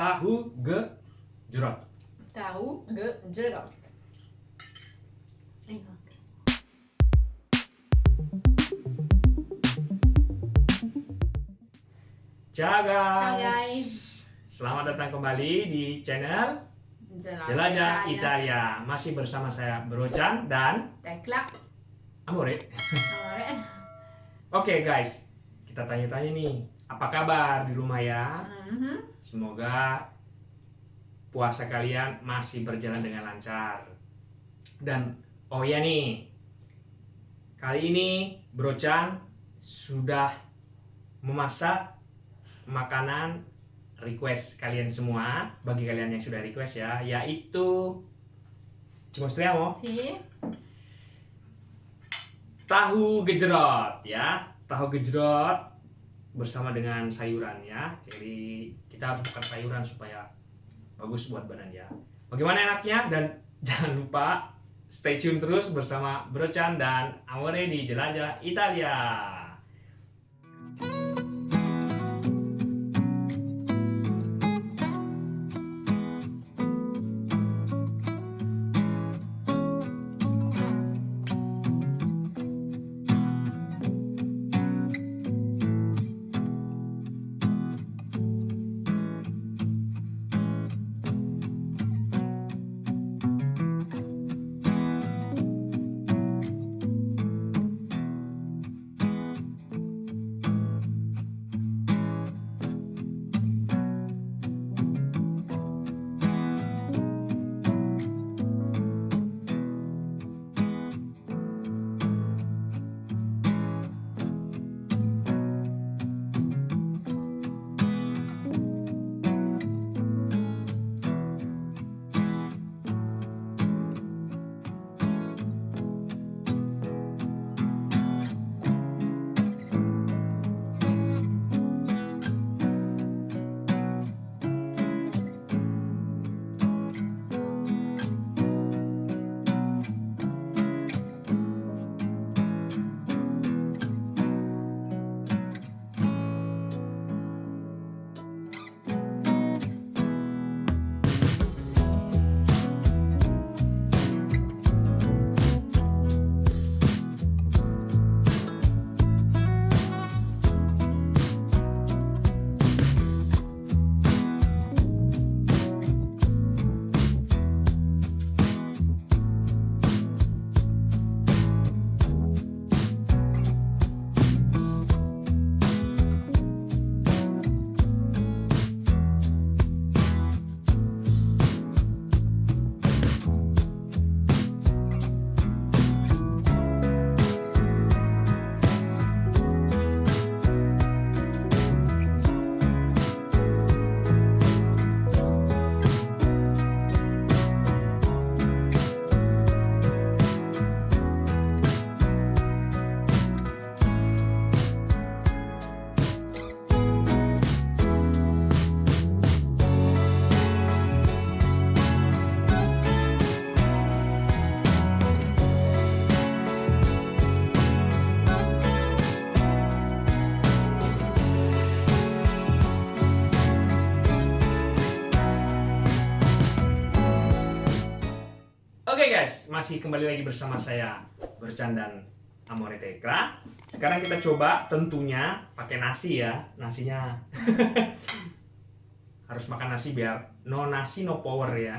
tahu gejrot. Tahu gejrot. Enak. Ciao guys. Ciao, guys. Selamat datang kembali di channel Jelajah Italia. Masih bersama saya Brocan dan Tekla. Amore. Amore. Oke guys, kita tanya-tanya nih, apa kabar di rumah ya? Mhm. Semoga puasa kalian masih berjalan dengan lancar. Dan oh ya nih, kali ini Brocan sudah memasak makanan request kalian semua bagi kalian yang sudah request ya, yaitu Cimostriamo Si. tahu gejrot ya, tahu gejrot bersama dengan sayuran ya. Jadi kita harus makan sayuran supaya bagus buat badan ya. Bagaimana enaknya dan jangan lupa stay tune terus bersama Brocan dan Amore di Jelajah Italia. Guys, masih kembali lagi bersama saya Bercan dan Amore Tekla. Sekarang kita coba tentunya pakai nasi ya. Nasinya harus makan nasi biar no nasi no power ya.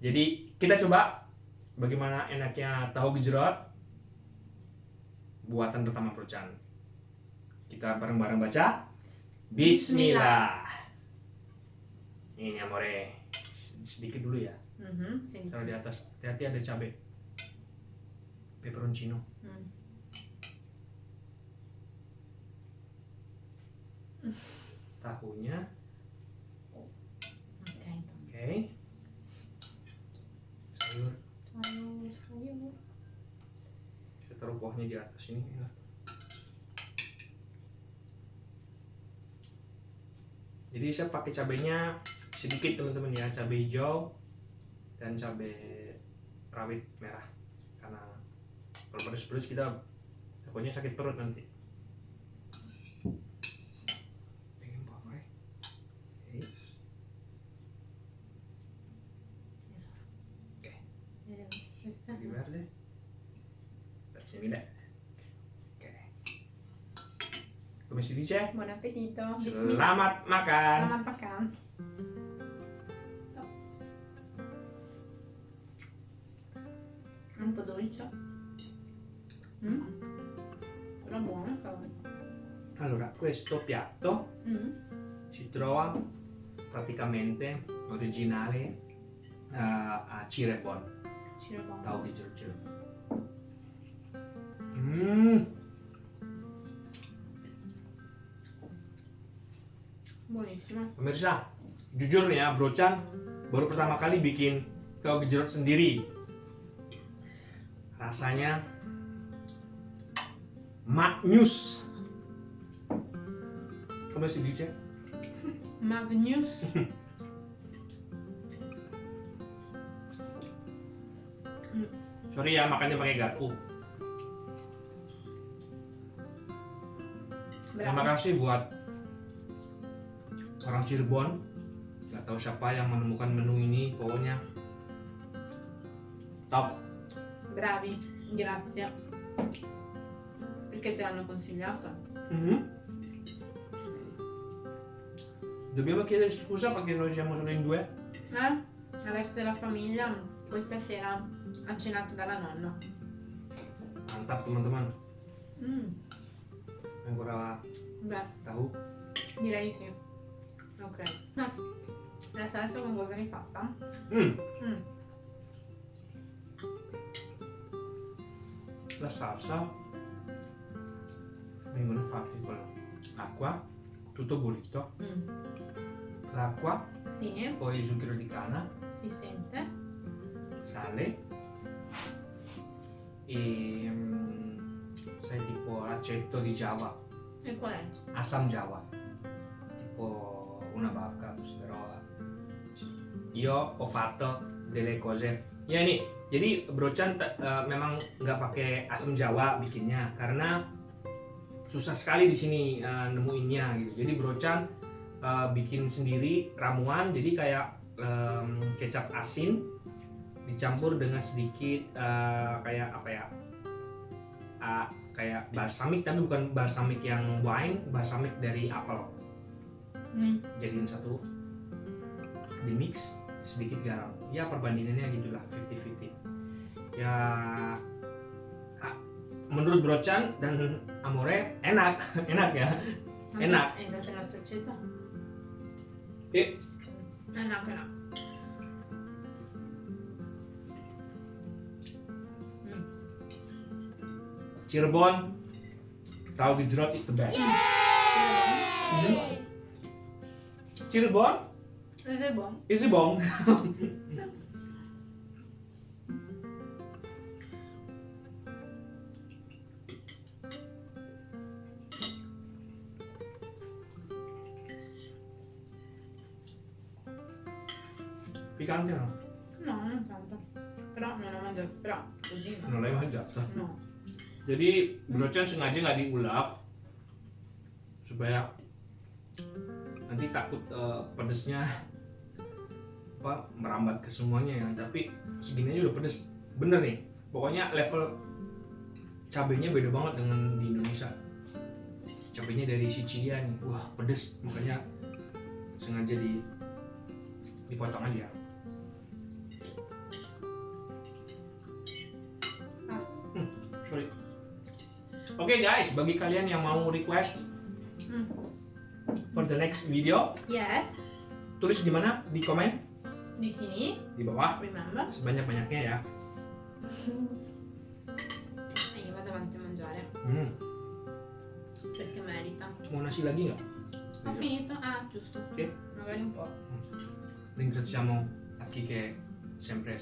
Jadi kita coba bagaimana enaknya tahu gejrot buatan pertama Bercan. Kita bareng-bareng baca. Bismillah. Ini Amore sedikit dulu ya. Mhm. Taruh di atas. Hati-hati ada cabai. Peperoncino. Hmm. Tahunya. Oke. Oke. Sayur. Sayur, sayur. Saya taruh kuahnya di atas ini. enak. Jadi saya pakai cabainya sedikit teman-teman ya. Cabai hijau dan cabai rawit merah. Karena kalau pedes-pedes kita pokoknya sakit perut nanti. Dice? Appetito. Selamat makan. Selamat makan. Dolce. Mm. Però buono, cavolo. Allora, questo piatto Mm. si trova praticamente originale eh, a Cirebon. Ci buono. Tahu di Cirebon. Hmm. Buonissimo. Pemirsa, jujur nih ya, Bro Chan baru pertama kali bikin tahu gejrot sendiri. Rasanya maknyus. Come si dice? Magnus. Sorry ya, makannya pakai garpu. Terima kasih buat orang Cirebon. Gak tahu siapa yang menemukan menu ini, pokoknya top. Bravi. Grazie. Perché te l'hanno consigliato? Mhm. Dobbiamo chiedere scusa perché noi siamo solo in due? Eh? Il resto della famiglia questa sera ha cenato dalla nonna. Mantap teman-teman. Mm. Ancora Beh, tahu? direi di sì. Ok. No. La salsa con cosa l'hai fatta? Hmm, Mm. La salsa vengono fatti con l'acqua, tutto bollito, Mm. l'acqua, Sì, poi zucchero di canna, si sente. sale e mm, sai tipo aceto di Java, E qual è? asam Java, tipo una bacca, però io ho fatto delle cose. Ya ini, jadi Brochan eh, memang nggak pakai asam Jawa bikinnya karena susah sekali di sini eh, nemuinnya gitu. Jadi Brochan eh, bikin sendiri ramuan, jadi kayak em, kecap asin dicampur dengan sedikit eh, kayak apa ya? Ah, kayak balsamik tapi bukan balsamik yang wine, balsamik dari apel. Mm. Jadiin satu di mix sedikit garam. Ya perbandingannya gitulah 50-50. Ya ah, menurut Brochan dan Amore enak, enak ya. Anche- Enak. Eh, Enak, enak. Mm. Cirebon tahu gejrot is the best. Cirebon Questo è buono. is bong. Piccante no? No, non tanto. Però non ho mangiato. Però così no. Non l'hai mangiato. No. Jadi brochan sengaja nggak diulek supaya nanti takut eh, pedesnya apa merambat ke semuanya ya. Tapi segini aja udah pedes. Bener nih. Pokoknya level cabenya beda banget dengan di Indonesia. Cabenya dari Sicilia nih. Wah pedes. Makanya sengaja di dipotong aja. Hmm, sorry. Oke guys, bagi kalian yang mau request Mm. for the next video, Yes. tulis di mana? Di komen Di sini. di bawah Remember. sebanyak-banyaknya ya. E io vado avanti a mangiare. Hmm. Perché merita. Mau nasi lagi nggak? Ho finito? Ah, giusto. Sì. Magari un po'. Ringraziamo a chi che sempre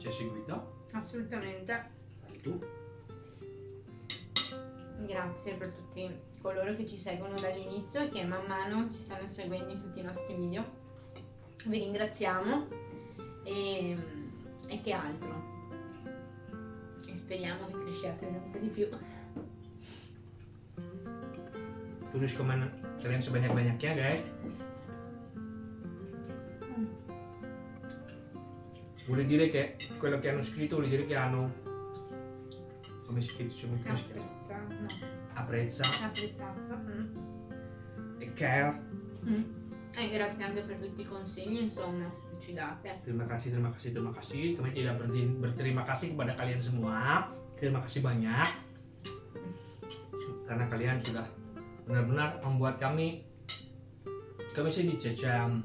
ci ha seguito. Assolutamente. Tu? Grazie per tutti coloro che ci seguono dall'inizio e che man mano ci stanno seguendo in tutti i nostri video. Vi ringraziamo e, e che altro. E speriamo che cresciate sempre di più. Tulis komen kalian sebanyak-banyaknya guys. Vuol dire che quello che hanno scritto vuol dire che hanno come si chiede, come si chiede? Apprezza, no, Apprezza apprezzato. mm. e care. Mm. E grazie anche per tutti i consigli, insomma, ci date. Terima kasih, terima kasih, terima kasih. Kami tidak berhenti berterima kasih kepada kalian semua. Terima kasih banyak karena kalian sudah benar-benar membuat kami come si dice cioè um,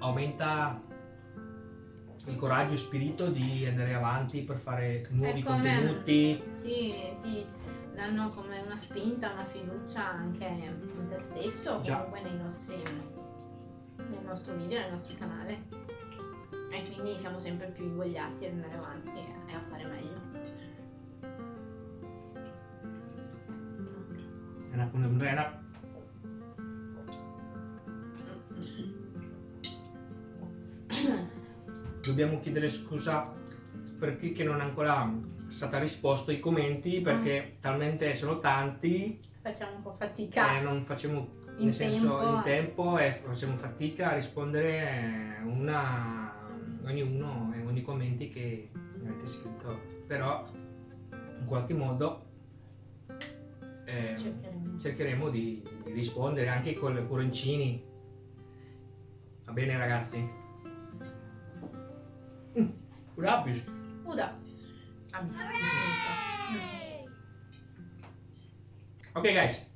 aumenta il coraggio e spirito di andare avanti per fare nuovi come- contenuti Sì, ti danno come una spinta, una fiducia anche in te stesso o Già. comunque nei nostri, nel nostro video, nel nostro canale. E quindi siamo sempre più invogliati ad andare avanti e a fare meglio. enak bener-bener enak dobbiamo chiedere scusa per chi che non ha ancora stata risposto ai commenti perché talmente sono tanti Facciamo un po' fatica. e non facciamo In nel senso tempo, in eh. tempo e facciamo fatica a rispondere una ognuno e ogni commenti che avete scritto però in qualche modo eh, Cercheremo. cercheremo di, di rispondere anche con i cuoricini va bene ragazzi mm, rabbis Uda. Amici. ok guys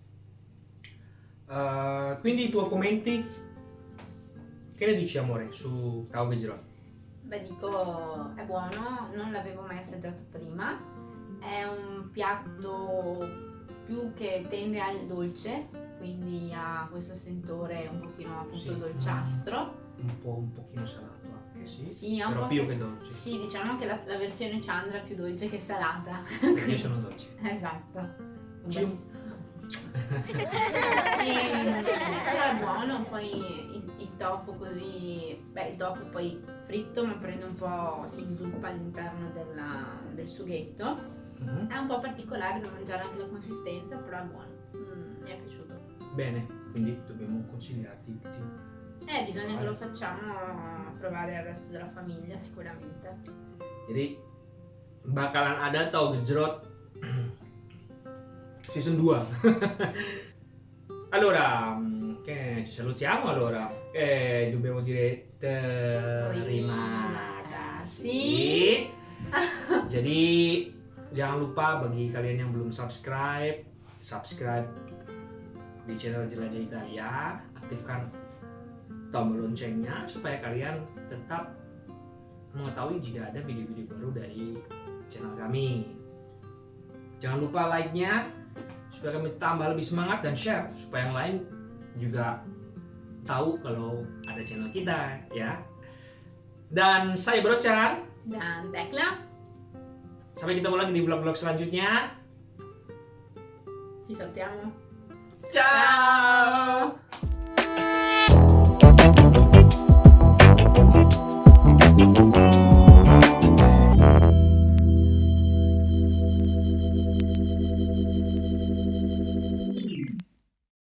Uh, quindi i tuoi commenti che ne dici amore su Tao Vigilò? Beh, dico, è buono, non l'avevo mai assaggiato prima. È un piatto più che tende al dolce, quindi ha questo sentore un pochino appunto Sì. dolciastro. un po' un pochino salato anche sì, Sì, ha un però po' più che dolce Sì, diciamo che la, la versione Chandra è più dolce che salata. perché sono dolce esatto. Un Ci- però è buono, poi il, il tofu così, beh il tofu poi fritto ma prende un po', si inzuppa all'interno del sughetto. Mhm. È un po' particolare da mangiare anche la consistenza, però è buono. Mm, mi è piaciuto. bene quindi dobbiamo consigliarti tutti Eh, bisogna che lo facciamo provare al resto della famiglia sicuramente. Jadi bakalan ada tau gejrot season 2. allora, mm, che ci salutiamo allora. Eh, dobbiamo dire terima kasih. Jadi jangan lupa bagi kalian yang belum subscribe, subscribe. Di channel Jelajah Italia, aktifkan tombol loncengnya supaya kalian tetap mengetahui jika ada video-video baru dari channel kami. Jangan lupa like-nya supaya kami tambah lebih semangat dan share supaya yang lain juga tahu kalau ada channel kita ya. Dan saya Brocan dan Tekla. Sampai ketemu lagi di vlog-vlog selanjutnya. Sisatiamo ciao, ciao.